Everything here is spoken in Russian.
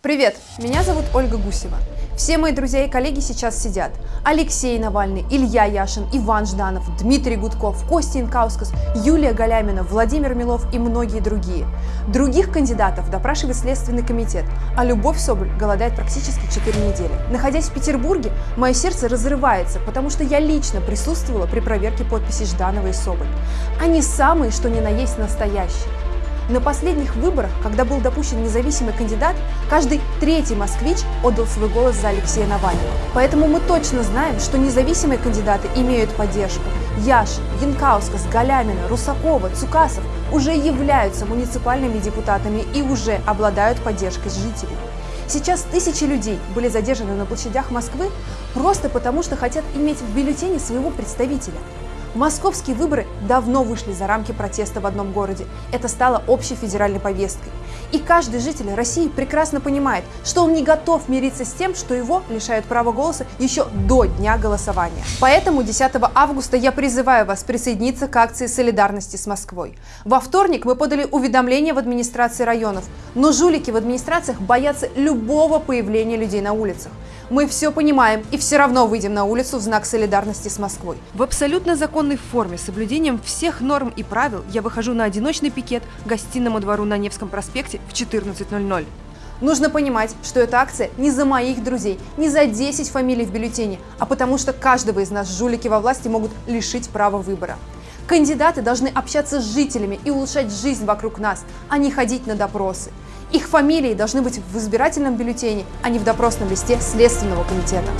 Привет, меня зовут Ольга Гусева. Все мои друзья и коллеги сейчас сидят. Алексей Навальный, Илья Яшин, Иван Жданов, Дмитрий Гудков, Костя Инкаускас, Юлия Галямина, Владимир Милов и многие другие. Других кандидатов допрашивает Следственный комитет, а Любовь Соболь голодает практически 4 недели. Находясь в Петербурге, мое сердце разрывается, потому что я лично присутствовала при проверке подписей Жданова и Соболь. Они самые, что ни на есть настоящие. На последних выборах, когда был допущен независимый кандидат, каждый третий москвич отдал свой голос за Алексея Навального. Поэтому мы точно знаем, что независимые кандидаты имеют поддержку. Яшин, Янкаускас, Галямина, Русакова, Цукасов уже являются муниципальными депутатами и уже обладают поддержкой жителей. Сейчас тысячи людей были задержаны на площадях Москвы просто потому, что хотят иметь в бюллетене своего представителя. Московские выборы давно вышли за рамки протеста в одном городе. Это стало общей федеральной повесткой. И каждый житель России прекрасно понимает, что он не готов мириться с тем, что его лишают права голоса еще до дня голосования. Поэтому 10 августа я призываю вас присоединиться к акции солидарности с Москвой. Во вторник мы подали уведомление в администрации районов, но жулики в администрациях боятся любого появления людей на улицах. Мы все понимаем и все равно выйдем на улицу в знак солидарности с Москвой. В абсолютно законной форме, соблюдением всех норм и правил, я выхожу на одиночный пикет к гостиному двору на Невском проспекте в 14.00. Нужно понимать, что эта акция не за моих друзей, не за 10 фамилий в бюллетене, а потому что каждого из нас жулики во власти могут лишить права выбора. Кандидаты должны общаться с жителями и улучшать жизнь вокруг нас, а не ходить на допросы. Их фамилии должны быть в избирательном бюллетене, а не в допросном листе Следственного комитета.